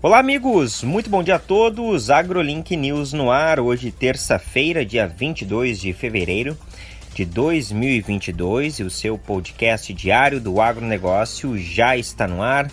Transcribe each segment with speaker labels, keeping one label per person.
Speaker 1: Olá, amigos! Muito bom dia a todos. AgroLink News no ar, hoje, terça-feira, dia 22 de fevereiro de 2022, e o seu podcast diário do agronegócio já está no ar.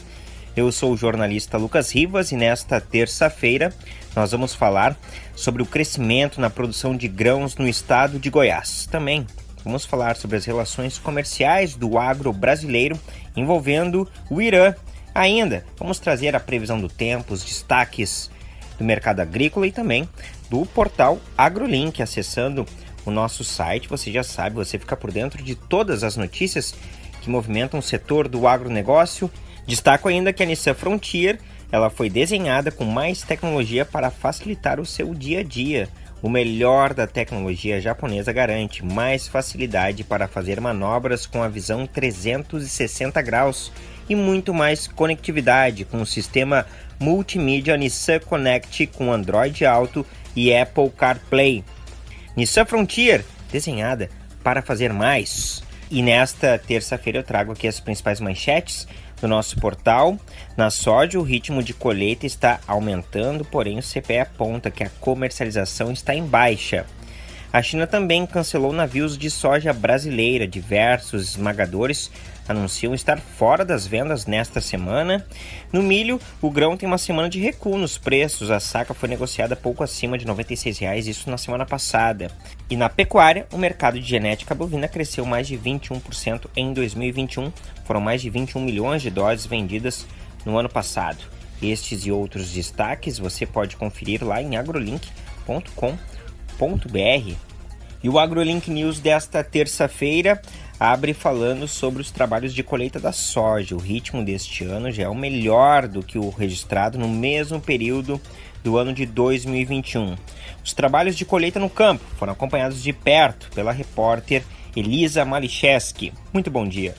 Speaker 1: Eu sou o jornalista Lucas Rivas e nesta terça-feira nós vamos falar sobre o crescimento na produção de grãos no estado de Goiás. Também vamos falar sobre as relações comerciais do agro brasileiro envolvendo o Irã Ainda, vamos trazer a previsão do tempo, os destaques do mercado agrícola e também do portal AgroLink. Acessando o nosso site, você já sabe, você fica por dentro de todas as notícias que movimentam o setor do agronegócio. Destaco ainda que a Nissan Frontier ela foi desenhada com mais tecnologia para facilitar o seu dia a dia. O melhor da tecnologia japonesa garante mais facilidade para fazer manobras com a visão 360 graus e muito mais conectividade com o sistema multimídia Nissan Connect com Android Auto e Apple CarPlay. Nissan Frontier, desenhada para fazer mais. E nesta terça-feira eu trago aqui as principais manchetes do nosso portal. Na soja, o ritmo de colheita está aumentando, porém o CPE aponta que a comercialização está em baixa. A China também cancelou navios de soja brasileira. Diversos esmagadores anunciam estar fora das vendas nesta semana. No milho, o grão tem uma semana de recuo nos preços. A saca foi negociada pouco acima de R$ 96,00, isso na semana passada. E na pecuária, o mercado de genética bovina cresceu mais de 21% em 2021. Foram mais de 21 milhões de doses vendidas no ano passado. Estes e outros destaques você pode conferir lá em agrolink.com.br e o AgroLink News desta terça-feira abre falando sobre os trabalhos de colheita da soja. O ritmo deste ano já é o melhor do que o registrado no mesmo período do ano de 2021. Os trabalhos de colheita no campo foram acompanhados de perto pela repórter Elisa Malicheski. Muito bom dia.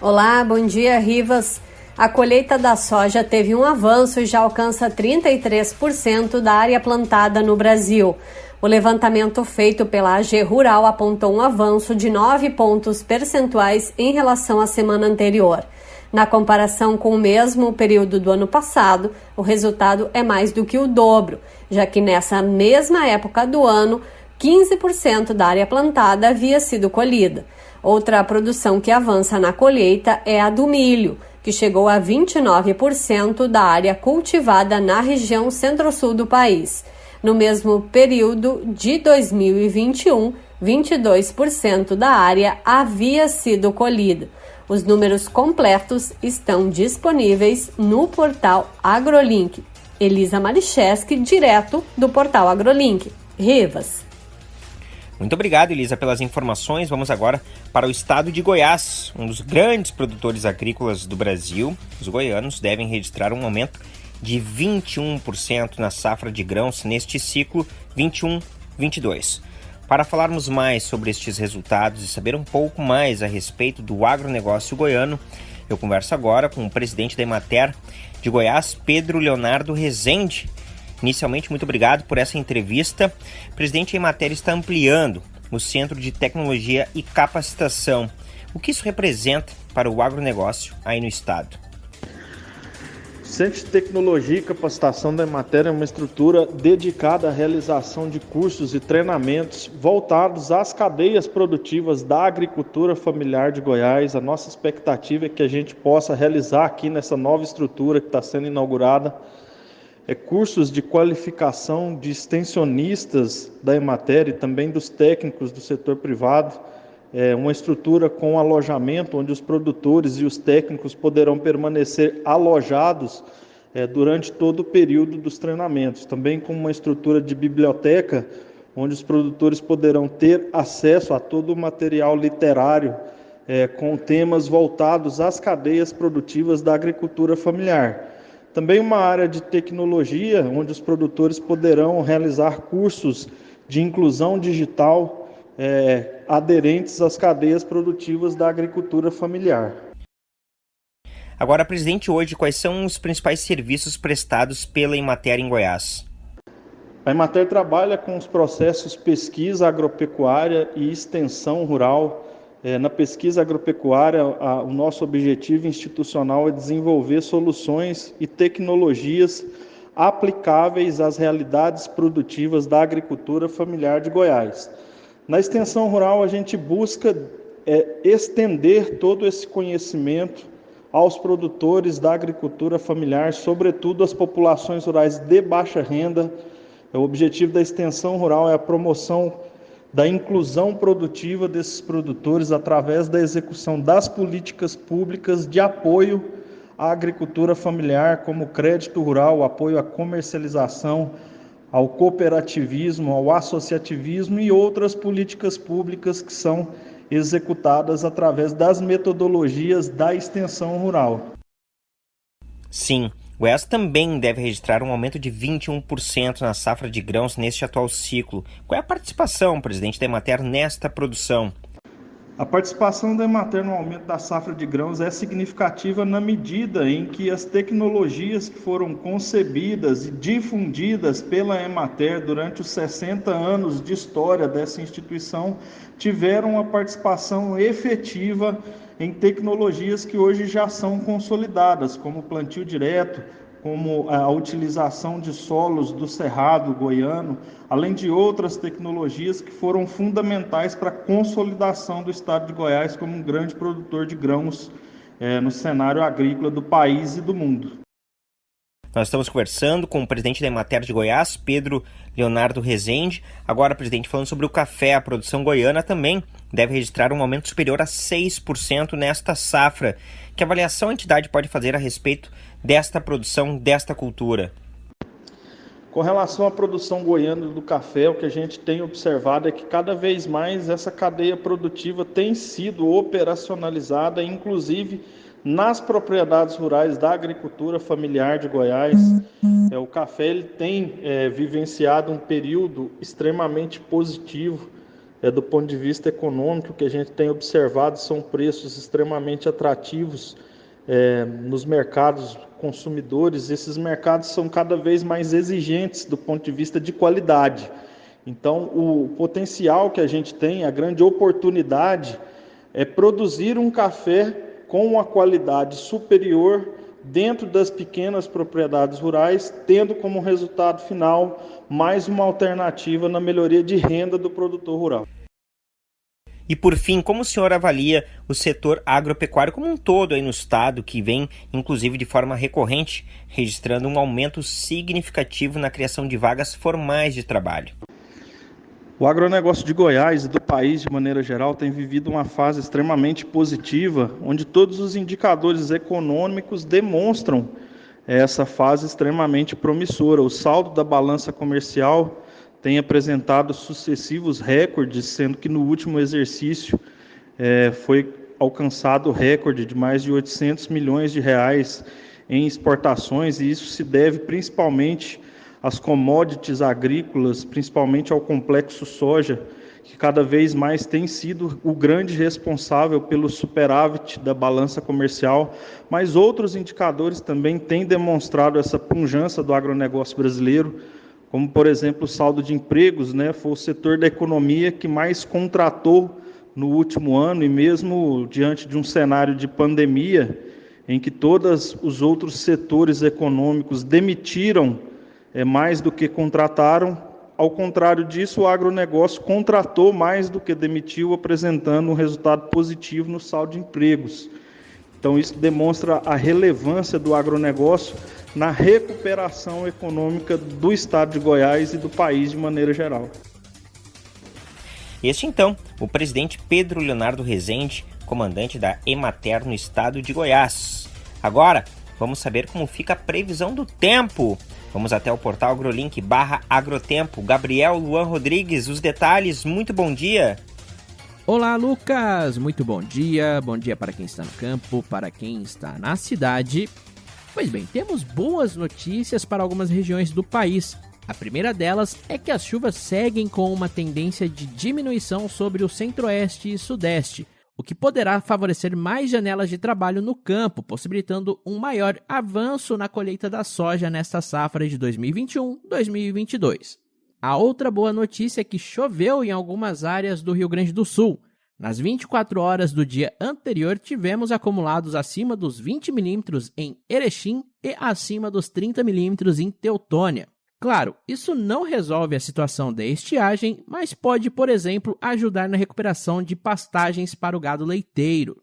Speaker 2: Olá, bom dia, Rivas. A colheita da soja teve um avanço e já alcança 33% da área plantada no Brasil. O levantamento feito pela AG Rural apontou um avanço de 9 pontos percentuais em relação à semana anterior. Na comparação com o mesmo período do ano passado, o resultado é mais do que o dobro, já que nessa mesma época do ano, 15% da área plantada havia sido colhida. Outra produção que avança na colheita é a do milho, que chegou a 29% da área cultivada na região centro-sul do país. No mesmo período de 2021, 22% da área havia sido colhida. Os números completos estão disponíveis no portal AgroLink. Elisa Maricheski, direto do portal AgroLink. Rivas.
Speaker 1: Muito obrigado, Elisa, pelas informações. Vamos agora para o estado de Goiás, um dos grandes produtores agrícolas do Brasil. Os goianos devem registrar um aumento de 21% na safra de grãos neste ciclo 21-22. Para falarmos mais sobre estes resultados e saber um pouco mais a respeito do agronegócio goiano, eu converso agora com o presidente da Emater de Goiás, Pedro Leonardo Rezende. Inicialmente, muito obrigado por essa entrevista. Presidente, a Emater está ampliando o Centro de Tecnologia e Capacitação. O que isso representa para o agronegócio aí no estado?
Speaker 3: Centro de Tecnologia e Capacitação da Matéria é uma estrutura dedicada à realização de cursos e treinamentos voltados às cadeias produtivas da agricultura familiar de Goiás. A nossa expectativa é que a gente possa realizar aqui nessa nova estrutura que está sendo inaugurada é, cursos de qualificação de extensionistas da Emater e também dos técnicos do setor privado é, uma estrutura com alojamento, onde os produtores e os técnicos poderão permanecer alojados é, durante todo o período dos treinamentos. Também com uma estrutura de biblioteca, onde os produtores poderão ter acesso a todo o material literário é, com temas voltados às cadeias produtivas da agricultura familiar. Também uma área de tecnologia, onde os produtores poderão realizar cursos de inclusão digital é, aderentes às cadeias produtivas da agricultura familiar.
Speaker 1: Agora, presidente, hoje, quais são os principais serviços prestados pela Emater em Goiás?
Speaker 3: A Emater trabalha com os processos pesquisa agropecuária e extensão rural É, na pesquisa agropecuária, a, o nosso objetivo institucional é desenvolver soluções e tecnologias aplicáveis às realidades produtivas da agricultura familiar de Goiás. Na extensão rural, a gente busca é, estender todo esse conhecimento aos produtores da agricultura familiar, sobretudo às populações rurais de baixa renda. O objetivo da extensão rural é a promoção da inclusão produtiva desses produtores através da execução das políticas públicas de apoio à agricultura familiar, como crédito rural, apoio à comercialização, ao cooperativismo, ao associativismo e outras políticas públicas que são executadas através das metodologias da extensão rural.
Speaker 1: Sim, Goiás também deve registrar um aumento de 21% na safra de grãos neste atual ciclo. Qual é a participação, presidente da Emater, nesta produção?
Speaker 3: A participação da Emater no aumento da safra de grãos é significativa na medida em que as tecnologias que foram concebidas e difundidas pela Emater durante os 60 anos de história dessa instituição tiveram uma participação efetiva em tecnologias que hoje já são consolidadas, como plantio direto, como a utilização de solos do cerrado goiano, além de outras tecnologias que foram fundamentais para a consolidação do estado de Goiás como um grande produtor de grãos é, no cenário agrícola do país e do mundo.
Speaker 1: Nós estamos conversando com o presidente da Emater de Goiás, Pedro Leonardo Rezende. Agora, presidente, falando sobre o café, a produção goiana também deve registrar um aumento superior a 6% nesta safra. Que avaliação a entidade pode fazer a respeito desta produção, desta cultura?
Speaker 3: Com relação à produção goiana do café, o que a gente tem observado é que cada vez mais essa cadeia produtiva tem sido operacionalizada, inclusive nas propriedades rurais da agricultura familiar de Goiás. É, o café ele tem é, vivenciado um período extremamente positivo é, do ponto de vista econômico. O que a gente tem observado são preços extremamente atrativos é, nos mercados consumidores. Esses mercados são cada vez mais exigentes do ponto de vista de qualidade. Então, o potencial que a gente tem, a grande oportunidade é produzir um café com uma qualidade superior dentro das pequenas propriedades rurais, tendo como resultado final mais uma alternativa na melhoria de renda do produtor rural.
Speaker 1: E por fim, como o senhor avalia o setor agropecuário como um todo aí no estado, que vem, inclusive de forma recorrente, registrando um aumento significativo na criação de vagas formais de trabalho?
Speaker 3: O agronegócio de Goiás e do país, de maneira geral, tem vivido uma fase extremamente positiva, onde todos os indicadores econômicos demonstram essa fase extremamente promissora. O saldo da balança comercial tem apresentado sucessivos recordes, sendo que no último exercício é, foi alcançado o recorde de mais de 800 milhões de reais em exportações, e isso se deve principalmente as commodities agrícolas, principalmente ao complexo soja, que cada vez mais tem sido o grande responsável pelo superávit da balança comercial, mas outros indicadores também têm demonstrado essa punjança do agronegócio brasileiro, como por exemplo o saldo de empregos, né, foi o setor da economia que mais contratou no último ano e mesmo diante de um cenário de pandemia em que todos os outros setores econômicos demitiram é, mais do que contrataram. Ao contrário disso, o agronegócio contratou mais do que demitiu, apresentando um resultado positivo no saldo de empregos. Então, isso demonstra a relevância do agronegócio na recuperação econômica do estado de Goiás e do país de maneira geral.
Speaker 1: Este, então, o presidente Pedro Leonardo Rezende, comandante da Emater no estado de Goiás. Agora, vamos saber como fica a previsão do tempo. Vamos até o portal agrolink barra agrotempo. Gabriel Luan Rodrigues, os detalhes, muito bom dia.
Speaker 4: Olá, Lucas! Muito bom dia. Bom dia para quem está no campo, para quem está na cidade. Pois bem, temos boas notícias para algumas regiões do país. A primeira delas é que as chuvas seguem com uma tendência de diminuição sobre o centro-oeste e sudeste, o que poderá favorecer mais janelas de trabalho no campo, possibilitando um maior avanço na colheita da soja nesta safra de 2021-2022. A outra boa notícia é que choveu em algumas áreas do Rio Grande do Sul. Nas 24 horas do dia anterior, tivemos acumulados acima dos 20 milímetros em Erechim e acima dos 30 milímetros em Teutônia. Claro, isso não resolve a situação da estiagem, mas pode, por exemplo, ajudar na recuperação de pastagens para o gado leiteiro.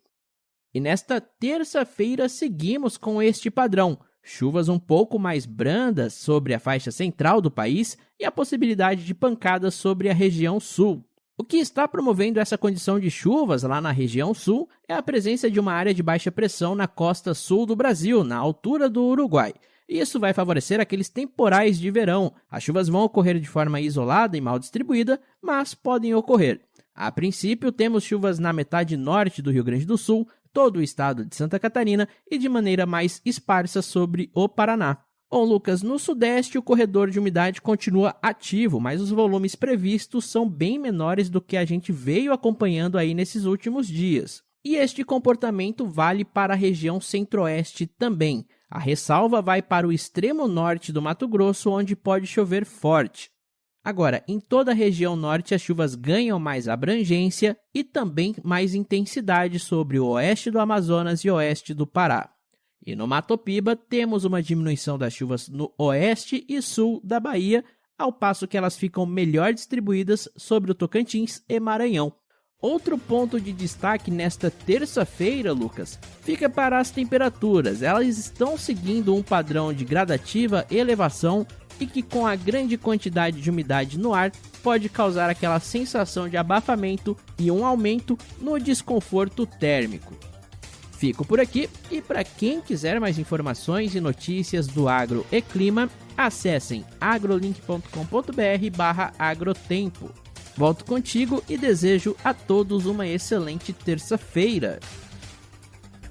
Speaker 4: E nesta terça-feira seguimos com este padrão: chuvas um pouco mais brandas sobre a faixa central do país e a possibilidade de pancadas sobre a região sul. O que está promovendo essa condição de chuvas lá na região sul é a presença de uma área de baixa pressão na costa sul do Brasil, na altura do Uruguai. Isso vai favorecer aqueles temporais de verão. As chuvas vão ocorrer de forma isolada e mal distribuída, mas podem ocorrer. A princípio, temos chuvas na metade norte do Rio Grande do Sul, todo o estado de Santa Catarina e de maneira mais esparsa sobre o Paraná. Bom, Lucas, no Sudeste o corredor de umidade continua ativo, mas os volumes previstos são bem menores do que a gente veio acompanhando aí nesses últimos dias. E este comportamento vale para a região centro-oeste também. A ressalva vai para o extremo norte do Mato Grosso, onde pode chover forte. Agora, em toda a região norte, as chuvas ganham mais abrangência e também mais intensidade sobre o oeste do Amazonas e oeste do Pará. E no Mato Piba, temos uma diminuição das chuvas no oeste e sul da Bahia, ao passo que elas ficam melhor distribuídas sobre o Tocantins e Maranhão. Outro ponto de destaque nesta terça-feira, Lucas, fica para as temperaturas. Elas estão seguindo um padrão de gradativa elevação e que, com a grande quantidade de umidade no ar, pode causar aquela sensação de abafamento e um aumento no desconforto térmico. Fico por aqui e para quem quiser mais informações e notícias do agro e clima, acessem agrolink.com.br/agrotempo. Volto contigo e desejo a todos uma excelente terça-feira.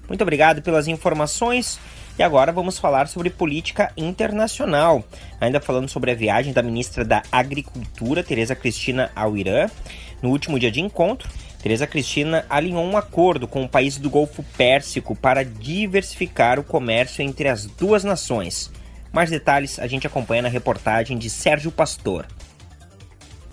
Speaker 1: Muito obrigado pelas informações. E agora vamos falar sobre política internacional. Ainda falando sobre a viagem da ministra da Agricultura, Tereza Cristina, ao Irã. No último dia de encontro, Teresa Cristina alinhou um acordo com o país do Golfo Pérsico para diversificar o comércio entre as duas nações. Mais detalhes a gente acompanha na reportagem de Sérgio Pastor.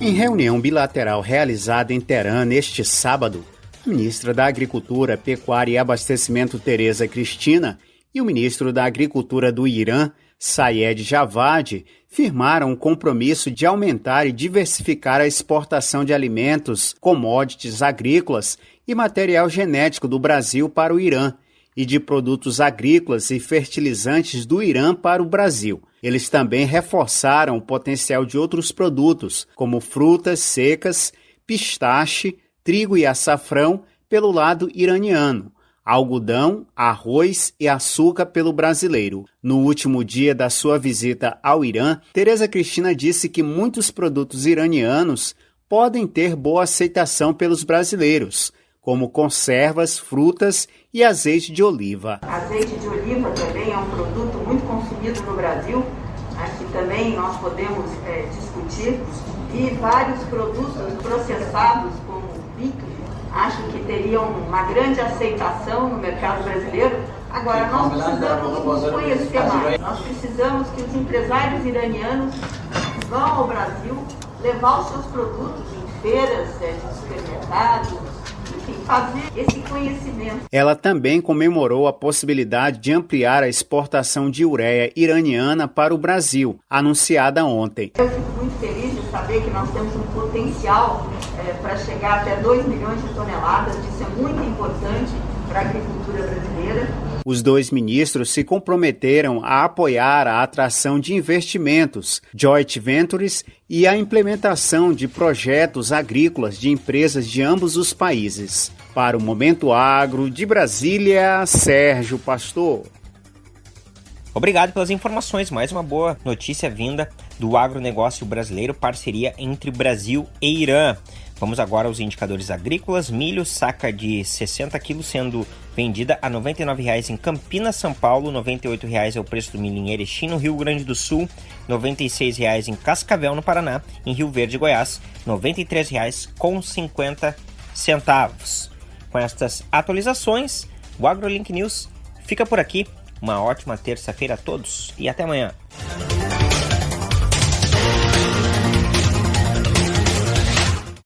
Speaker 5: Em reunião bilateral realizada em Teherã neste sábado, a ministra da Agricultura, Pecuária e Abastecimento Teresa Cristina e o ministro da Agricultura do Irã, Sayed Javad, firmaram um compromisso de aumentar e diversificar a exportação de alimentos, commodities agrícolas e material genético do Brasil para o Irã e de produtos agrícolas e fertilizantes do Irã para o Brasil. Eles também reforçaram o potencial de outros produtos, como frutas secas, pistache, trigo e açafrão, pelo lado iraniano, algodão, arroz e açúcar pelo brasileiro. No último dia da sua visita ao Irã, Tereza Cristina disse que muitos produtos iranianos podem ter boa aceitação pelos brasileiros, como conservas, frutas e azeite de oliva.
Speaker 6: Azeite de oliva também é um produto muito consumido no Brasil, aqui também nós podemos é, discutir, e vários produtos processados, acho que teriam uma grande aceitação no mercado brasileiro. Agora, nós precisamos nos conhecer mais. Nós precisamos que os empresários iranianos vão ao Brasil levar os seus produtos em feiras, é, de supermercados, enfim, fazer esse conhecimento.
Speaker 5: Ela também comemorou a possibilidade de ampliar a exportação de ureia iraniana para o Brasil, anunciada ontem.
Speaker 6: Eu fico muito feliz de saber que nós temos um potencial é, para chegar até 2 milhões de toneladas. Isso é muito importante para a agricultura brasileira.
Speaker 5: Os dois ministros se comprometeram a apoiar a atração de investimentos, joint ventures e a implementação de projetos agrícolas de empresas de ambos os países. Para o Momento Agro, de Brasília, Sérgio Pastor.
Speaker 1: Obrigado pelas informações. Mais uma boa notícia vinda do agronegócio brasileiro, parceria entre Brasil e Irã. Vamos agora aos indicadores agrícolas. Milho, saca de 60 quilos sendo vendida a R$ 99,00 em Campinas, São Paulo. R$ 98,00 é o preço do milho em Erechim, no Rio Grande do Sul. R$ 96,00 em Cascavel, no Paraná. Em Rio Verde, Goiás, R$ 93,50 centavos. Com estas atualizações, o AgroLink News fica por aqui. Uma ótima terça-feira a todos e até amanhã.